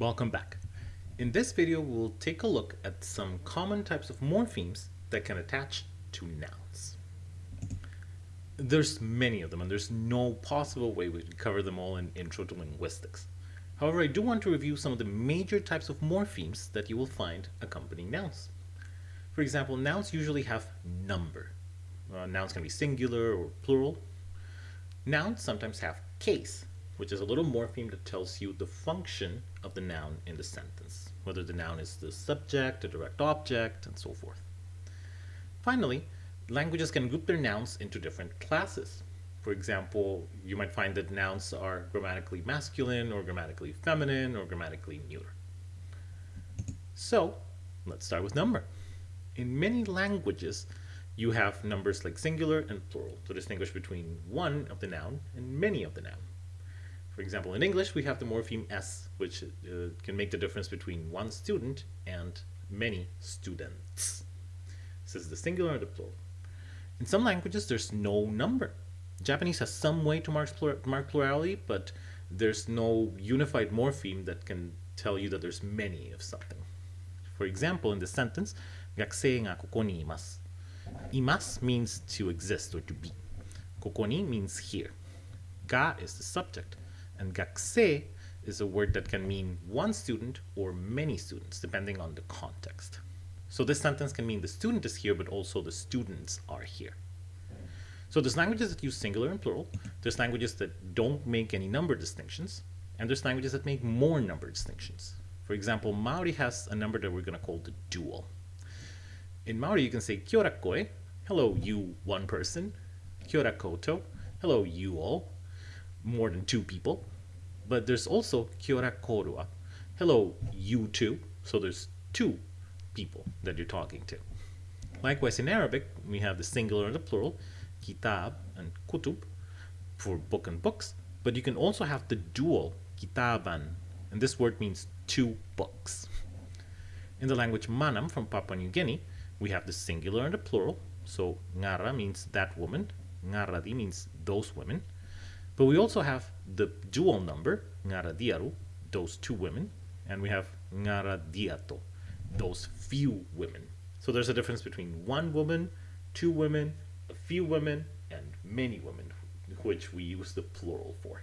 Welcome back. In this video, we'll take a look at some common types of morphemes that can attach to nouns. There's many of them, and there's no possible way we can cover them all in Intro to Linguistics. However, I do want to review some of the major types of morphemes that you will find accompanying nouns. For example, nouns usually have number. Uh, nouns can be singular or plural. Nouns sometimes have case, which is a little morpheme that tells you the function of the noun in the sentence, whether the noun is the subject, the direct object, and so forth. Finally, languages can group their nouns into different classes. For example, you might find that nouns are grammatically masculine or grammatically feminine or grammatically neuter. So, let's start with number. In many languages, you have numbers like singular and plural to distinguish between one of the noun and many of the noun. For example, in English, we have the morpheme s, which uh, can make the difference between one student and many students. This is the singular and the plural. In some languages, there's no number. Japanese has some way to mark, plur mark plurality, but there's no unified morpheme that can tell you that there's many of something. For example, in the sentence, 学生がここにいます. Imas means to exist or to be. Kokoni means here. Ga is the subject. And gakse is a word that can mean one student or many students, depending on the context. So this sentence can mean the student is here, but also the students are here. So there's languages that use singular and plural. There's languages that don't make any number distinctions. And there's languages that make more number distinctions. For example, Maori has a number that we're going to call the dual. In Maori, you can say kia ora koe, hello you one person, kia ora koutou, hello you all, more than two people. But there's also kia ora korua, hello you two, so there's two people that you're talking to. Likewise, in Arabic, we have the singular and the plural, kitab and kutub, for book and books, but you can also have the dual, kitaban, and this word means two books. In the language Manam from Papua New Guinea, we have the singular and the plural, so ngara means that woman, ngaradi means those women, but we also have the dual number, ngaradiaru, those two women, and we have ngaradiato, those few women. So there's a difference between one woman, two women, a few women, and many women, which we use the plural for.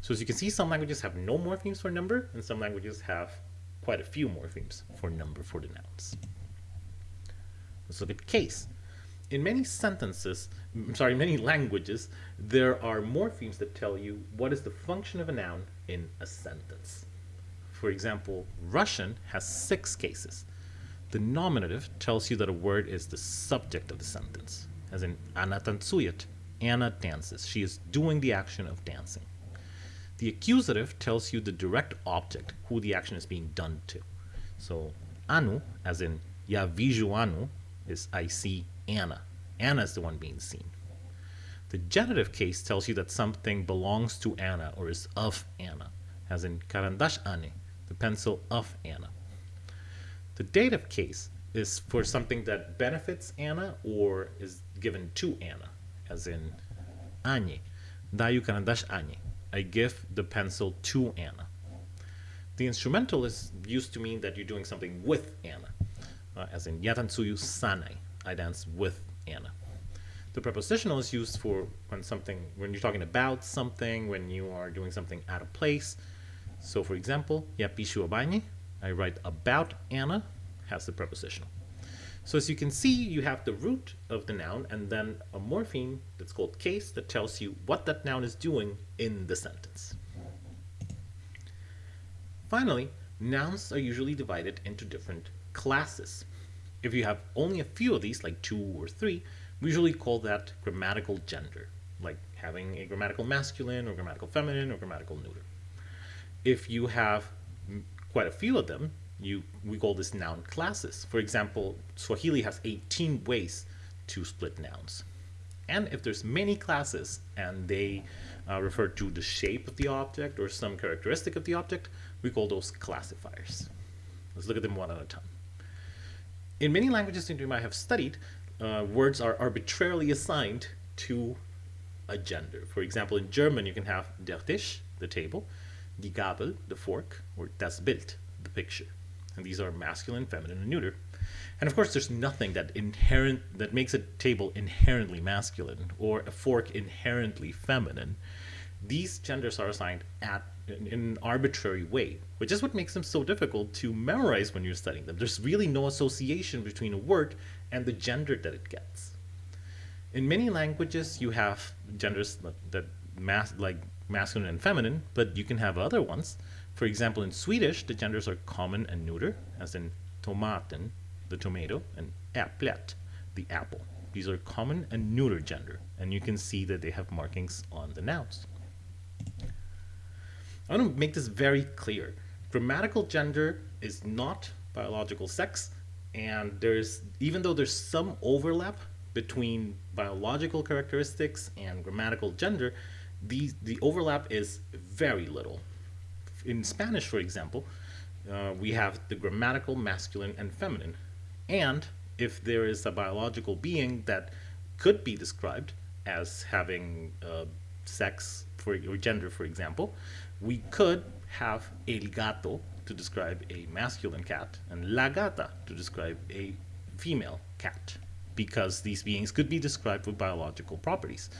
So as you can see, some languages have no morphemes for number, and some languages have quite a few morphemes for number for the nouns. Let's look at case. In many sentences, sorry, many languages, there are morphemes that tell you what is the function of a noun in a sentence. For example, Russian has six cases. The nominative tells you that a word is the subject of the sentence, as in Anna tancuyet, Anna dances. She is doing the action of dancing. The accusative tells you the direct object, who the action is being done to. So anu, as in ya viju anu, is I see Anna. Anna is the one being seen. The genitive case tells you that something belongs to Anna or is of Anna, as in karandash ane, the pencil of Anna. The dative case is for something that benefits Anna or is given to Anna, as in ane, dayu karandash ane, I give the pencil to Anna. The instrumental is used to mean that you're doing something with Anna, uh, as in yatansuyu sanai, I dance with Anna. The prepositional is used for when something, when you're talking about something, when you are doing something out of place. So for example, yapishu abanye, I write about Anna, has the prepositional. So as you can see, you have the root of the noun and then a morpheme that's called case that tells you what that noun is doing in the sentence. Finally, nouns are usually divided into different classes. If you have only a few of these, like two or three, we usually call that grammatical gender, like having a grammatical masculine or grammatical feminine or grammatical neuter. If you have quite a few of them, you we call this noun classes. For example, Swahili has 18 ways to split nouns. And if there's many classes and they uh, refer to the shape of the object or some characteristic of the object, we call those classifiers. Let's look at them one at a time. In many languages that you might have studied, uh, words are arbitrarily assigned to a gender. For example, in German, you can have der Tisch, the table, die Gabel, the fork, or das Bild, the picture. And these are masculine, feminine, and neuter. And of course, there's nothing that inherent that makes a table inherently masculine or a fork inherently feminine. These genders are assigned at in, in an arbitrary way, which is what makes them so difficult to memorize when you're studying them. There's really no association between a word and the gender that it gets. In many languages, you have genders that mas like masculine and feminine, but you can have other ones. For example, in Swedish, the genders are common and neuter, as in tomaten, the tomato, and äpplet, the apple. These are common and neuter gender, and you can see that they have markings on the nouns. I want to make this very clear. Grammatical gender is not biological sex, and there's even though there's some overlap between biological characteristics and grammatical gender, the, the overlap is very little. In Spanish, for example, uh, we have the grammatical masculine and feminine. And if there is a biological being that could be described as having uh, sex for, or gender, for example, we could have el gato to describe a masculine cat and la gata to describe a female cat because these beings could be described with biological properties.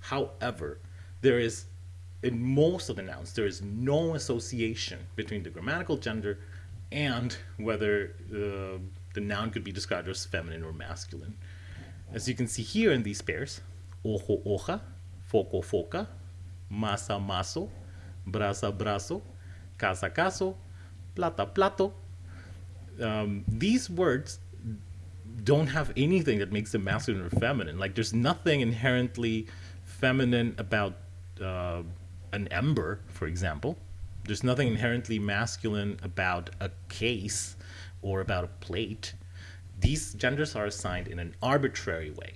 However, there is, in most of the nouns, there is no association between the grammatical gender and whether uh, the noun could be described as feminine or masculine. As you can see here in these pairs, ojo, hoja, foco, foca, masa, maso, brasa, brazo, casa, caso, plata, plato. Um, these words don't have anything that makes them masculine or feminine. Like there's nothing inherently feminine about uh, an ember, for example. There's nothing inherently masculine about a case or about a plate. These genders are assigned in an arbitrary way.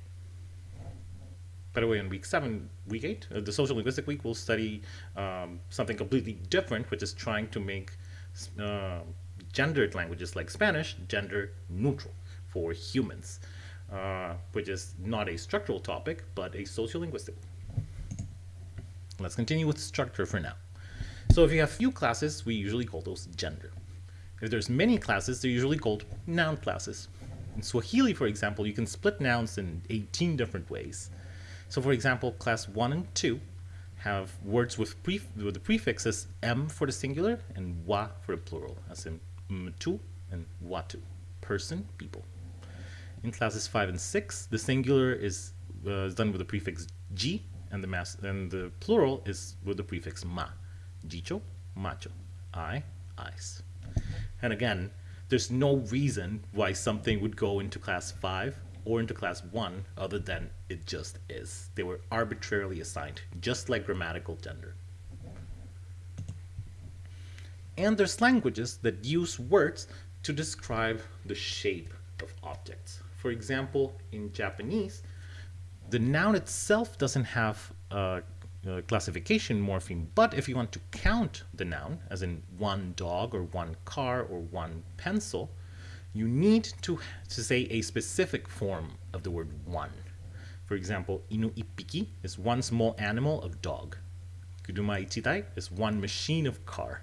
By the way, in week seven, week eight, uh, the social linguistic week, we'll study um, something completely different, which is trying to make uh, gendered languages like Spanish gender neutral for humans, uh, which is not a structural topic, but a sociolinguistic. Let's continue with structure for now. So if you have few classes, we usually call those gender. If there's many classes, they're usually called noun classes. In Swahili, for example, you can split nouns in 18 different ways. So for example, class 1 and 2 have words with, with the prefixes m for the singular and wa for the plural, as in mtu and watu, person, people. In classes 5 and 6, the singular is, uh, done with the prefix g, and the, and the plural is with the prefix ma. Jicho, macho, I, eyes. And again, there's no reason why something would go into class 5 or into class 1 other than it just is. They were arbitrarily assigned, just like grammatical gender. And there's languages that use words to describe the shape of objects. For example, in Japanese, the noun itself doesn't have a, a, classification morpheme, but if you want to count the noun, as in one dog or one car or one pencil, you need to, to say a specific form of the word one. For example, inu ippiki is one small animal of dog. Kuduma ichitai is one machine of car.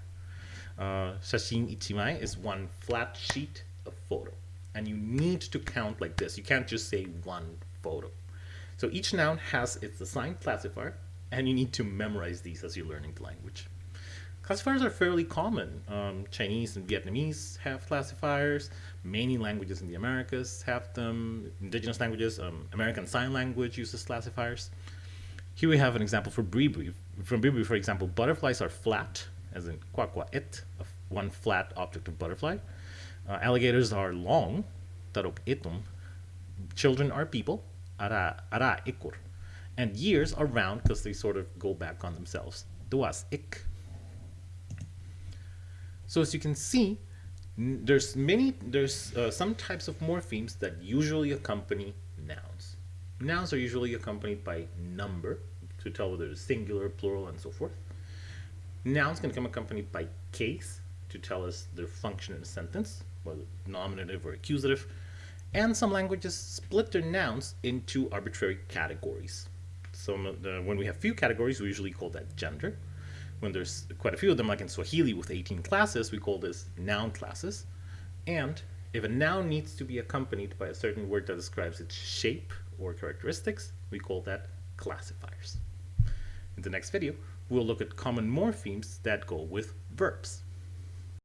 Uh, shashin ichimai is one flat sheet of photo and you need to count like this. You can't just say one photo. So each noun has its assigned classifier, and you need to memorize these as you're learning the language. Classifiers are fairly common. Um, Chinese and Vietnamese have classifiers. Many languages in the Americas have them. Indigenous languages, um, American Sign Language uses classifiers. Here we have an example for bribri. From bribri, for example, butterflies are flat, as in kwa kwa it, one flat object of butterfly. Uh, alligators are long, tarok itum. Children are people, ara, ara ikur. And years are round because they sort of go back on themselves. Duas ik. So as you can see, there's many, there's uh, some types of morphemes that usually accompany nouns. Nouns are usually accompanied by number to tell whether it's singular, plural, and so forth. Nouns can come accompanied by case to tell us their function in a sentence whether nominative or accusative, and some languages split their nouns into arbitrary categories. So when we have few categories, we usually call that gender. When there's quite a few of them, like in Swahili with 18 classes, we call this noun classes. And if a noun needs to be accompanied by a certain word that describes its shape or characteristics, we call that classifiers. In the next video, we'll look at common morphemes that go with verbs.